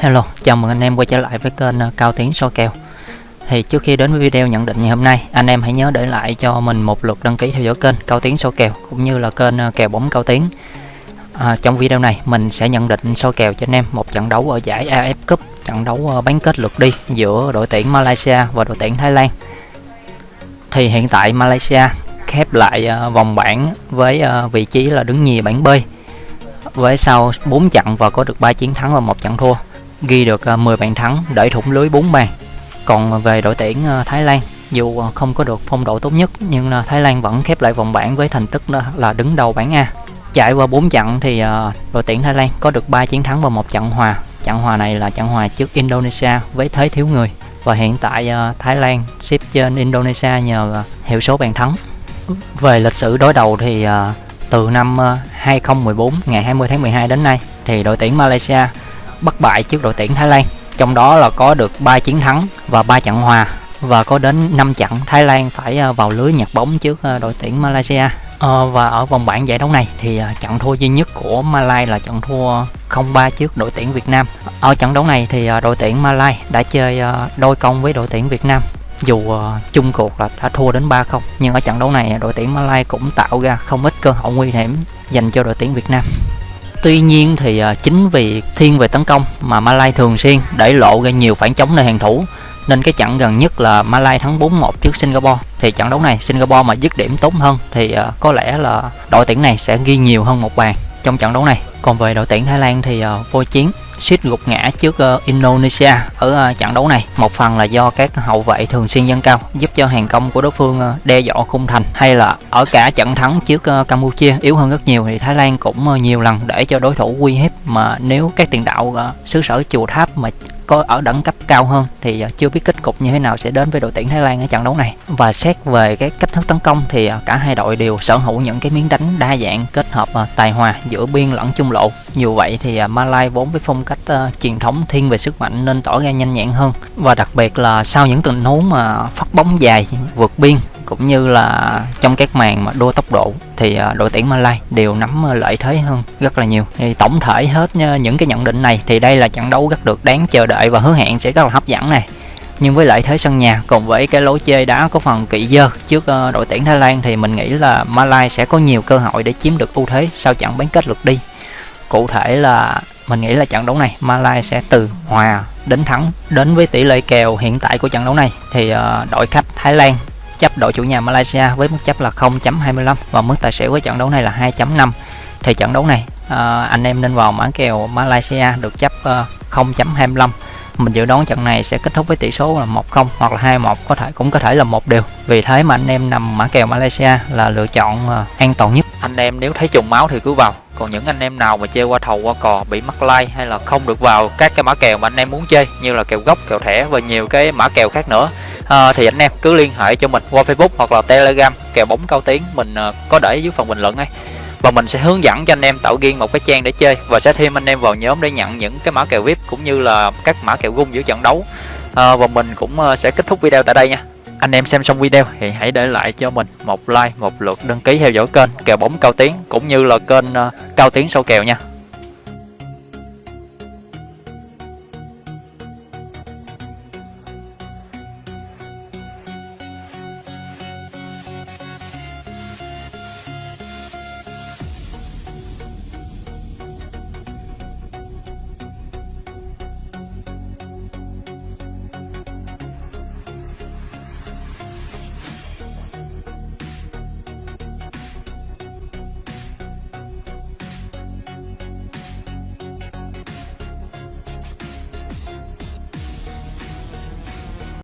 Hello, chào mừng anh em quay trở lại với kênh ờ, Cao Tiến soi kèo. Thì trước khi đến với video nhận định ngày hôm nay Anh em hãy nhớ để lại cho mình một lượt đăng ký theo dõi kênh Cao Tiến soi kèo Cũng như là kênh ờ, kèo bóng Cao Tiến. À, Trong video này mình sẽ nhận định soi kèo cho anh em Một trận đấu ở giải AF Cup Trận đấu ờ, bán kết lượt đi giữa đội tuyển Malaysia và đội tuyển Thái Lan. Thì hiện tại Malaysia khép lại vòng bảng với vị trí là đứng nhì bảng B với sau 4 trận và có được 3 chiến thắng và một trận thua ghi được à, 10 bàn thắng, đẩy thủng lưới 4 bàn. Còn về đội tuyển à, Thái Lan, dù không có được phong độ tốt nhất, nhưng à, Thái Lan vẫn khép lại vòng bảng với thành tích là đứng đầu bảng A. Trải qua 4 trận thì đội tuyển Thái Lan có được 3 chiến thắng và một trận hòa. Trận hòa này là trận hòa trước Indonesia với thế thiếu người. Và hiện tại Thái Lan xếp trên Indonesia nhờ hiệu số bàn thắng. Về lịch sử đối đầu thì từ năm 2014 ngày 20 tháng 12 đến nay, thì đội tuyển Malaysia bất bại trước đội tuyển Thái Lan. Trong đó là có được 3 chiến thắng và 3 trận hòa và có đến 5 trận Thái Lan phải ờ, vào lưới nhặt bóng trước ờ, đội tuyển Malaysia. Ờ, và ở vòng bảng giải đấu này thì trận thua duy nhất của Malay là trận thua 0-3 trước đội tuyển Việt Nam. Ở trận đấu này thì đội tuyển Malay đã chơi đôi công với đội tuyển Việt Nam dù uh, chung cuộc là đã thua đến 3-0 nhưng ở trận đấu này đội tuyển Malay cũng tạo ra không ít cơ hội nguy hiểm dành cho đội tuyển Việt Nam. Tuy nhiên thì à, chính vì thiên về tấn công mà Malai thường xuyên để lộ ra nhiều phản chống nơi hàng thủ, nên cái trận gần nhất là Malai thắng 4-1 trước Singapore. Thì trận đấu này Singapore mà dứt điểm tốt hơn thì à, có lẽ là đội tuyển này sẽ ghi nhiều hơn một bàn trong trận đấu này. Còn về đội tuyển Thái Lan thì à, vô chiến suýt gục ngã trước uh, Indonesia ở uh, trận đấu này. Một phần là do các hậu vệ thường xuyên dâng cao giúp cho hàng công của đối phương uh, đe dọa khung thành hay là ở cả trận thắng trước uh, Campuchia yếu hơn rất nhiều thì Thái Lan cũng uh, nhiều lần để cho đối thủ uy hiếp. Mà nếu các tiền đạo uh, xứ sở chùa tháp mà có ở đẳng cấp cao hơn thì ờ, chưa biết kết cục như thế nào sẽ đến với đội tuyển Thái Lan ở trận đấu này. Và xét về cái cách thức tấn công thì ờ, cả hai đội đều sở hữu những cái miếng đánh đa dạng kết hợp ờ, tài hòa giữa biên lẫn trung lộ. Dù vậy thì Malai vốn với phong cách uh, truyền thống thiên về sức mạnh nên tỏ ra nhanh nhẹn hơn. Và đặc biệt là sau những tình huống mà phát bóng dài vượt biên cũng như là trong các màn mà đua tốc độ thì à, đội tuyển Malay đều nắm à, lợi thế hơn rất là nhiều. Thì tổng thể hết à, những cái nhận định này thì đây là trận đấu rất được đáng chờ đợi và hứa hẹn sẽ rất là hấp dẫn này. Nhưng với lợi thế sân nhà cùng với cái lối chơi đá có phần kỵ dơ trước đội tuyển Thái Lan thì mình nghĩ là Malay sẽ có nhiều cơ hội để chiếm được ưu thế sau trận bán kết lượt đi. Cụ thể là mình nghĩ là trận đấu này Malay sẽ từ hòa đến thắng. Đến với tỷ lệ kèo hiện tại của trận đấu này thì đội khách Thái Lan chấp đội chủ nhà Malaysia với mức chấp là 0.25 và mức tài xỉu với trận đấu này là 2.5 thì trận đấu này uh, anh em nên vào mã kèo Malaysia được chấp ờ, uh, 0.25 mình dự đoán trận này sẽ kết thúc với tỷ số là 1-0 hoặc là 2-1 có thể cũng có thể là một điều vì thế mà anh em nằm mã kèo Malaysia là lựa chọn ờ, an toàn nhất. Anh em nếu thấy trùng máu thì cứ vào. Còn những anh em nào mà chơi qua thầu qua cò bị mắc like hay là không được vào các cái mã kèo mà anh em muốn chơi như là kèo gốc kèo thẻ và nhiều cái mã kèo khác nữa à, thì anh em cứ liên hệ cho mình qua facebook hoặc là telegram kèo bóng cao tiếng mình ờ, có để dưới phần bình luận ngay. Và mình sẽ hướng dẫn cho anh em tạo riêng một cái trang để chơi và sẽ thêm anh em vào nhóm để nhận những cái mã kèo vip cũng như là các mã kèo gung giữa trận đấu. À, và mình cũng sẽ kết thúc video tại đây nha. Anh em xem xong video thì hãy để lại cho mình một like một lượt đăng ký theo dõi kênh kèo bóng cao tiếng cũng như là kênh uh, cao tiếng sâu kèo nha.